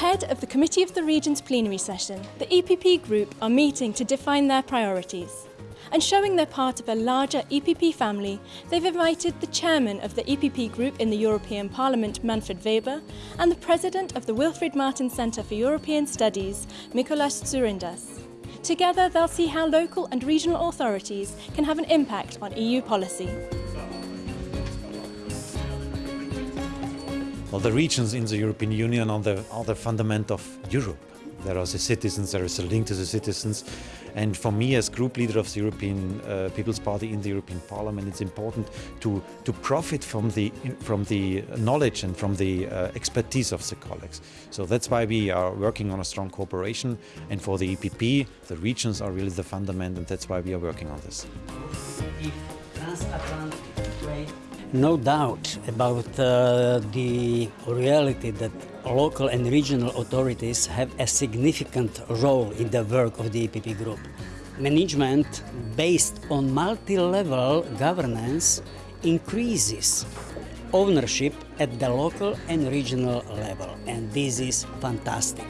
Ahead of the Committee of the Regions plenary session, the EPP Group are meeting to define their priorities. And showing they're part of a larger EPP family, they've invited the chairman of the EPP Group in the European Parliament, Manfred Weber, and the president of the Wilfried Martens Centre for European Studies, Mikuláš Dzurinda. Together, they'll see how local and regional authorities can have an impact on EU policy. Well, the regions in the European Union are the, are the fundament of Europe. There are the citizens, there is a link to the citizens. And for me, as group leader of the European uh, People's Party in the European Parliament, it's important to, to profit from the, from the knowledge and from the uh, expertise of the colleagues. So that's why we are working on a strong cooperation. And for the EPP, the regions are really the fundament, and that's why we are working on this. No doubt about uh, the reality that local and regional authorities have a significant role in the work of the EPP group. Management based on multi-level governance increases ownership at the local and regional level and this is fantastic.